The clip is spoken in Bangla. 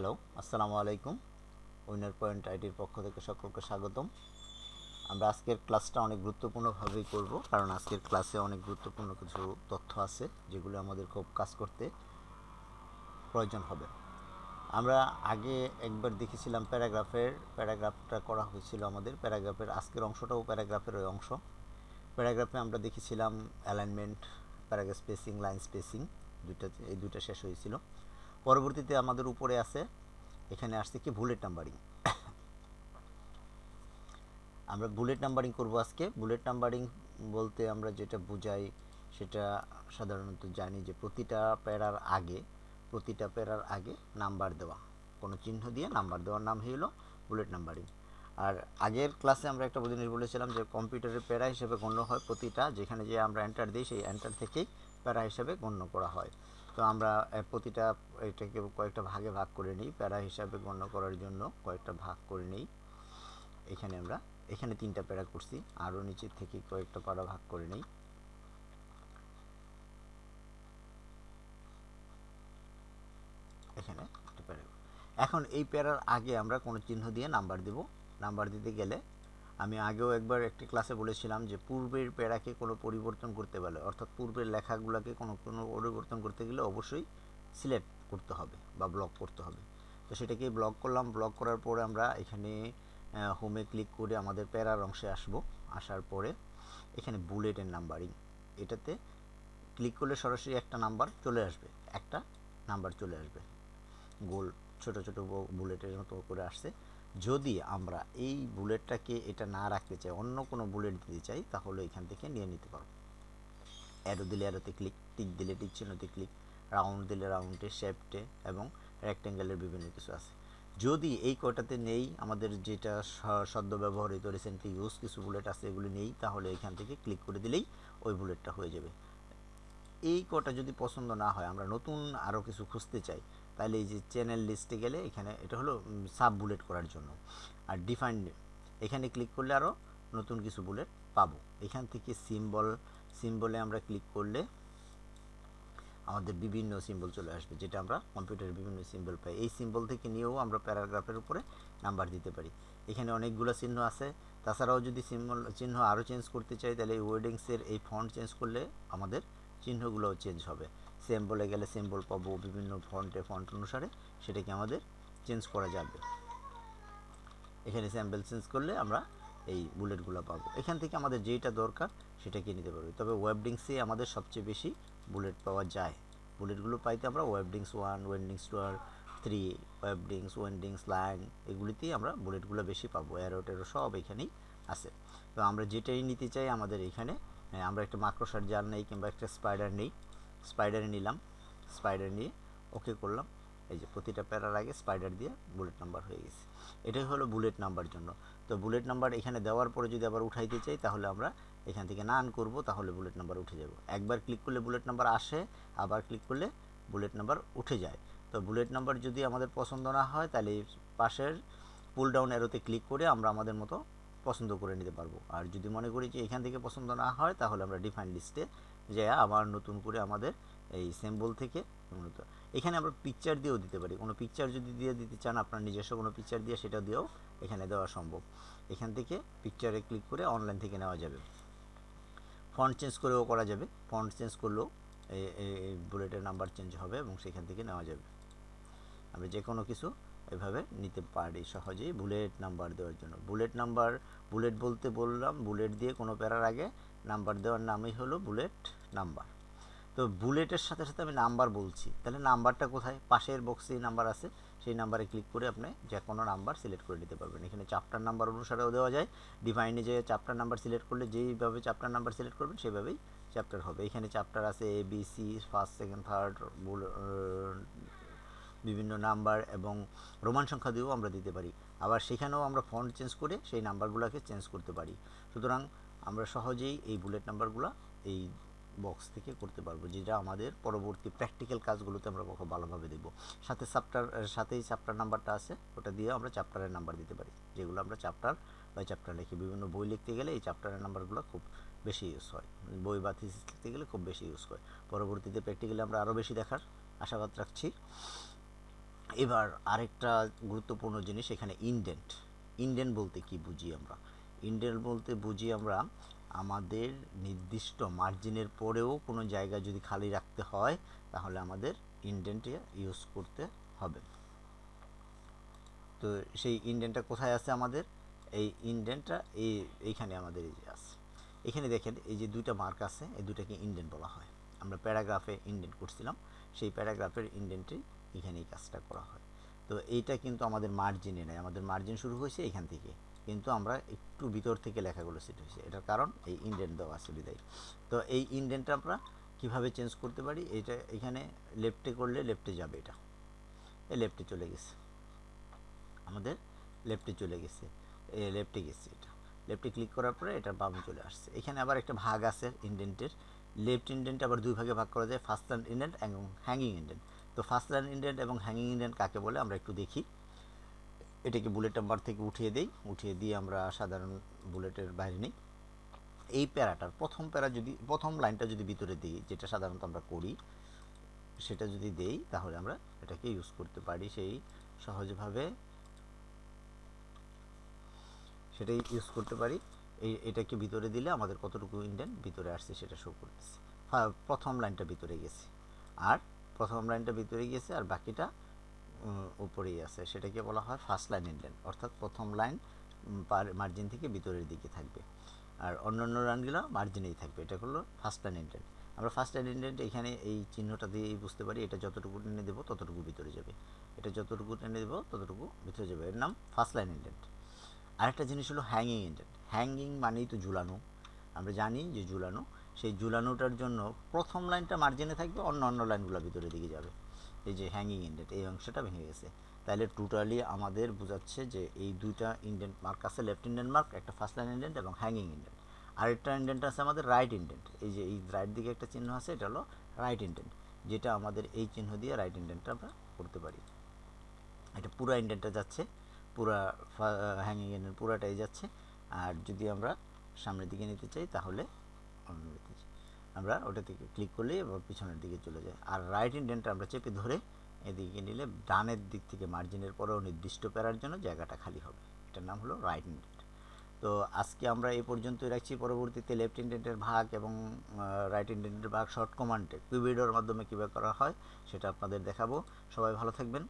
হ্যালো আসসালামু আলাইকুম উইনার পয়েন্ট আইডির পক্ষ থেকে সকলকে স্বাগতম। আমরা আজকের ক্লাসটা অনেক গুরুত্বপূর্ণভাবেই করব, কারণ আজকের ক্লাসে অনেক গুরুত্বপূর্ণ কিছু তথ্য আছে, যেগুলো আমাদের খুব কাজ করতে প্রয়োজন হবে। আমরা আগে একবার দেখেছিলাম প্যারাগ্রাফের, প্যারাগ্রাফটা করা হয়েছিল আমাদের, প্যারাগ্রাফের আজকের অংশটাও প্যারাগ্রাফের ওই অংশ। প্যারাগ্রাফে আমরা দেখেছিলাম alignment, paragraph spacing, line spacing, দুইটা, এই দুইটা শেষ হয়েছিল। পরবর্তীতে আমাদের উপরে আছে, এখানে আসছে কি বুলেট নাম্বারিং আমরা বুলেট নাম্বারিং করব আজকে। বুলেট নাম্বারিং বলতে আমরা যেটা বুঝাই, সেটা সাধারণত জানি যে প্রতিটা প্যারার আগে, প্রতিটা প্যারার আগে নাম্বার দেওয়া। কোনো চিহ্ন দিয়ে নাম্বার দেওয়ার নাম হলো বুলেট নাম্বারিং আর আগের ক্লাসে আমরা একটা জিনিস বলেছিলাম যে কম্পিউটারের প্যারা হিসেবে গণ্য হয় প্রতিটা, যেখানে যে আমরা এন্টার দিই, সেই এন্টার থেকেই প্যারা হিসেবে গণ্য করা হয়। তো আমরা প্রতিটা এটাকে কয়েকটা ভাগে ভাগ করে নিই, প্যারা হিসাবে গণ্য করার জন্য কয়েকটা ভাগ করে নিই। এখানে আমরা, এখানে তিনটা প্যারা করছি, আরও নিচের থেকে কয়েকটা প্যারা ভাগ করে নিই। এখানে একটা প্যারা। এখন এই প্যারার আগে আমরা কোনো চিহ্ন দিয়ে নাম্বার দেব। নাম্বার দিতে গেলে আমি আগেও একবার একটি ক্লাসে বলেছিলাম যে, পূর্বের প্যারাকে কোনো পরিবর্তন করতে পারলে, অর্থাৎ পূর্বের লেখাগুলোকে কোনো কোনো পরিবর্তন করতে গেলে অবশ্যই সিলেক্ট করতে হবে বা ব্লক করতে হবে। তো সেটাকে ব্লক করলাম ব্লক করার পরে আমরা এখানে হোমে ক্লিক করে আমাদের প্যারার অংশে আসব। আসার পরে এখানে বুলেটের নাম্বারিং এটাতে ক্লিক করলে সরাসরি একটা নাম্বার চলে আসবে, একটা নাম্বার চলে আসবে। গোল ছোট ছোট বুলেটের মতো করে আসছে। যদি আমরা এই বুলেটটাকে এটা না রাখতে চাই, অন্য কোনো বুলেট দিতে চাই, তাহলে এখান থেকে নিয়ে নিতে পারব। অ্যারো দিলে অ্যারোতে ক্লিক, টিক দিলে টিক চিহ্নতে ক্লিক, রাউন্ড দিলে রাউন্ডে, শেপটে এবং রেক্টেঙ্গেলের বিভিন্ন কিছু আছে। যদি এই কটাতে নেই, আমাদের যেটা সদ্য ব্যবহৃত রিসেন্টলি ইউজ কিছু বুলেট আছে, এগুলি নেই, তাহলে এখান থেকে ক্লিক করে দিলেই ওই বুলেটটা হয়ে যাবে। এই কটা যদি পছন্দ না হয়, আমরা নতুন আরও কিছু খুঁজতে চাই তাহলে এই যে চ্যানেল লিস্টে গেলে এখানে এটা হলো সাব বুলেট করার জন্য। আর ডিফাইন্ড এখানে ক্লিক করলে আরও নতুন কিছু বুলেট পাবো। এখান থেকে সিম্বল সিম্বলে আমরা ক্লিক করলে আমাদের বিভিন্ন সিম্বল চলে আসবে, যেটা আমরা কম্পিউটারের বিভিন্ন সিম্বল পাই। এই সিম্বল থেকে নিয়েও আমরা প্যারাগ্রাফের উপরে নাম্বার দিতে পারি। এখানে অনেকগুলো চিহ্ন আছে। তাছাড়াও যদি সিম্বল চিহ্ন আরও চেঞ্জ করতে চাই, তাহলে এই ওয়েডিংসের এই ফন্ট চেঞ্জ করলে আমাদের চিহ্নগুলোও চেঞ্জ হবে। সিম্বলে গেলে সিম্বল পাবো বিভিন্ন ফন্টে ফন্ট অনুসারে, সেটাকে আমাদের চেঞ্জ করা যাবে। এখানে স্যাম্পল চেঞ্জ করলে আমরা এই বুলেটগুলো পাবো। এখান থেকে আমাদের যেটা দরকার, সেটাকে নিতে পারবে। তবে ওয়েবডিংসে আমাদের সবচেয়ে বেশি বুলেট পাওয়া যায়। বুলেটগুলো পাইতে আমরা ওয়েবডিংস ওয়ান ওয়েন্ডিংস টু আর থ্রি ওয়েবডিংস ওয়েন্ডিংস লাইন এগুলিতেই আমরা বুলেটগুলো বেশি পাবো। অ্যারো টেরো সব এখানেই আছে। তো আমরা যেটাই নিতে চাই আমাদের এখানে, আমরা একটা মাক্রোসার জাল নেই কিংবা একটা স্পাইডার নেই। স্পাইডারে নিলাম স্পাইডার নিয়ে ওকে করলাম। এই যে প্রতিটা প্যারার আগে স্পাইডার দিয়ে বুলেট নাম্বার হয়ে গেছে। এটাই হলো বুলেট নাম্বার জন্য। তো বুলেট নাম্বার এখানে দেওয়ার পরে যদি আবার উঠাইতে চাই, তাহলে আমরা এখান থেকে নান করব, তাহলে বুলেট নাম্বার উঠে যাব। একবার ক্লিক করলে বুলেট নাম্বার আসে, আবার ক্লিক করলে বুলেট নাম্বার উঠে যায়। তো বুলেট নাম্বার যদি আমাদের পছন্দ না হয়, তাহলে পাশের পুল ডাউন এরোতে ক্লিক করে আমরা আমাদের মতো পছন্দ করে নিতে পারব। আর যদি মনে করি যে এখান থেকে পছন্দ না হয়, তাহলে আমরা ডিফাইন লিস্টে যে আবার নতুন করে আমাদের এই সিম্বল থেকে এখানে আমরা পিকচার দিয়েও দিতে পারি। কোনো পিকচার যদি দিয়ে দিতে চান, আপনার নিজস্ব কোনো পিকচার দিয়ে সেটা দিয়েও এখানে দেওয়া সম্ভব। এখান থেকে পিকচারে ক্লিক করে অনলাইন থেকে নেওয়া যাবে। ফন্ট চেঞ্জ করেও করা যাবে। ফন্ট চেঞ্জ করলেও এই বুলেটের নাম্বার চেঞ্জ হবে এবং সেখান থেকে নেওয়া যাবে। আমরা যে কোনো কিছু এভাবে নিতে পারি সহজেই বুলেট নাম্বার দেওয়ার জন্য। বুলেট নাম্বার বুলেট বলতে বললাম বুলেট দিয়ে কোনো প্যারার আগে নাম্বার দেওয়ার নামই হলো বুলেট নাম্বার। তো বুলেটের সাথে সাথে আমি নাম্বার বলছি। তাহলে নাম্বারটা কোথায়? পাশের বক্সে নাম্বার আছে, সেই নাম্বারে ক্লিক করে আপনি যে কোনো নাম্বার সিলেক্ট করে নিতে পারবেন। এখানে চ্যাপ্টার নাম্বার অনুসারেও দেওয়া যায়। ডিভাইনে যে চ্যাপ্টার নাম্বার সিলেক্ট করলে যেইভাবে চ্যাপ্টার নাম্বার সিলেক্ট করবেন, সেভাবেই চ্যাপ্টার হবে। এখানে চ্যাপ্টার আছে A B C first second third বিভিন্ন নাম্বার এবং রোমান সংখ্যা দিয়েও আমরা দিতে পারি। আবার সেখানেও আমরা ফন্ট চেঞ্জ করে সেই নাম্বারগুলোকে চেঞ্জ করতে পারি। সুতরাং আমরা সহজেই এই বুলেট নাম্বারগুলো এই বক্স থেকে করতে পারব, যেটা আমাদের পরবর্তী প্র্যাকটিক্যাল কাজগুলোতে আমরা ভালোভাবে দেব সাথে চ্যাপ্টার সাথেই চ্যাপ্টার নাম্বারটা আছে, ওটা দিয়ে আমরা চ্যাপ্টারের নাম্বার দিতে পারি। যেগুলো আমরা চ্যাপ্টার বা চ্যাপ্টার লিখি। বিভিন্ন বই লিখতে গেলে এই চ্যাপ্টারের নাম্বারগুলো খুব বেশি ইউজ হয়। বই বা থিসিস লিখতে গেলে খুব বেশি ইউজ হয়। পরবর্তীতে প্র্যাকটিক্যালি আমরা আরও বেশি দেখার আশাবাদ রাখছি। এবার আরেকটা গুরুত্বপূর্ণ জিনিস এখানে ইনডেন্ট ইনডেন্ট বলতে কি বুঝি আমরা? ইনডেন্ট বলতে বুঝি আমরা আমাদের নির্দিষ্ট মার্জিনের পরেও কোনো জায়গা যদি খালি রাখতে হয়, তাহলে আমাদের ইনডেন্টে ইউজ করতে হবে। তো সেই ইনডেন্টটা কোথায় আছে আমাদের? এই ইনডেন্টটা এই, এইখানে আমাদের এই যে আছে। এখানে দেখেন, এই যে দুইটা মার্ক আছে, এই দুটাকে ইনডেন্ট বলা হয়। আমরা প্যারাগ্রাফে ইনডেন্ট করছিলাম, সেই প্যারাগ্রাফের ইনডেন্টেই এখানে এই কাজটা করা হয়। তো এইটা কিন্তু আমাদের মার্জিনে নেই। আমাদের মার্জিন শুরু হয়েছে এখান থেকে। কিন্তু আমরা একটু ভিতর থেকে লেখাগুলো সেট হয়েছে। এটার কারণ এই ইনডেন্ট দেওয়া আছে বিদায়। তো এই ইনডেন্টটা আমরা কীভাবে চেঞ্জ করতে পারি? এটা এখানে লেফটে করলে লেফটে যাবে এটা। এই লেফটে চলে গেছে। আমাদের লেফটে চলে গেছে। এ লেফটে গেছে এটা। লেফটে ক্লিক করার পরে এটা বামে চলে আসছে। এখানে আবার একটা ভাগ আছে ইন্ডেন্টের লেফট ইন্ডেন্ট আবার দুই ভাগে ভাগ করা যায়। ফার্স্ট ল্যান্ড ইন্ডেন্ট এবং হ্যাঙ্গিং ইন্ডেন্ট তো ফার্স্ট ল্যান্ড ইন্ডেন্ট এবং হ্যাঙ্গিং ইন্ডেন্ট কাকে বলে? আমরা একটু দেখি। এটাকে বুলেট নাম্বার থেকে উঠিয়ে দেই। উঠিয়ে দিয়ে আমরা সাধারণ বুলেটের বাইরে নিই। এই প্যারাটার প্রথম প্যারা যদি, প্রথম লাইনটা যদি ভিতরে দিই, যেটা সাধারণত আমরা করি, সেটা যদি দেই, তাহলে আমরা এটাকে ইউজ করতে পারি সেই সহজভাবে। সেটাই ইউজ করতে পারি। এই, এটাকে ভিতরে দিলে আমাদের কতটুকু ইন্ডেন্ট ভিতরে আসছে সেটা শো করতেছে। প্রথম লাইনটা ভিতরে গেছে। আর প্রথম লাইনটা ভিতরে গেছে আর বাকিটা উপরেই আছে। সেটাকে বলা হয় ফার্স্ট লাইন ইন্ডেন্ট অর্থাৎ প্রথম লাইন মার্জিন থেকে ভিতরের দিকে থাকবে। আর অন্য অন্য লাইনগুলো মার্জিনেই থাকবে। এটা হলো ফার্স্ট লাইন ইন্ডেন্ট আমরা ফার্স্ট লাইন ইন্ডেন্ট এখানে এই চিহ্নটা দিয়েই বুঝতে পারি, এটা যতটুকু টেনে দেবো ততটুকু ভিতরে যাবে। এটা যতটুকু টেনে দেবো ততটুকু ভিতরে যাবে। এর নাম ফার্স্ট লাইন ইন্ডেন্ট আরেকটা জিনিস হলো হ্যাঙ্গিং ইন্ডেন্ট হ্যাঙ্গিং মানেই তো ঝুলানো। আমরা জানি যে ঝুলানো। সেই ঝুলানোটার জন্য প্রথম লাইনটা মার্জিনে থাকবে অন্য অন্য লাইনগুলো ভিতরের দিকে যাবে। এই যে হ্যাঙ্গিং ইন্ডেন্ট এই অংশটা ভেঙে গেছে। তাহলে টোটালি আমাদের বোঝাচ্ছে যে এই দুইটা ইন্ডেন্ট মার্ক আছে লেফট ইন্ডেন্ট মার্ক একটা ফার্স্ট লাইন ইন্ডেন্ট এবং হ্যাঙ্গিং ইন্ডেন্ট আরেকটা ইন্ডেন্ট আছে আমাদের রাইট ইন্ডেন্ট এই যে এই রাইট দিকে একটা চিহ্ন আছে, এটা হলো রাইট ইন্ডেন্ট যেটা আমাদের এই চিহ্ন দিয়ে রাইট ইন্ডেন্টটা আমরা করতে পারি। এটা পুরো ইন্ডেন্টটা যাচ্ছে, পুরা হ্যাঙ্গিং ইন্ডেন্ট পুরাটাই যাচ্ছে। আর যদি আমরা সামনের দিকে নিতে চাই, তাহলে অন্য দিকে যাই। আমরা ওটা থেকে ক্লিক করলে পিছনের দিকে চলে যায়। আর রাইট ইন্ডেন্টটা আমরা চেপে ধরে এদিকে নিলে ডানের দিক থেকে মার্জিনের পরেও নির্দিষ্ট প্যারার জন্য জায়গাটা খালি হবে। এটার নাম হলো রাইট ইন্ডেন্ট তো আজকে আমরা এই পর্যন্তই রাখছি। পরবর্তীতে লেফট ইন্ডেন্টের ভাগ এবং রাইট ইন্ডেন্টের ভাগ শর্ট কমান্ডে কিউবিডোর মাধ্যমে কীভাবে করা হয় সেটা আপনাদের দেখাবো। সবাই ভালো থাকবেন।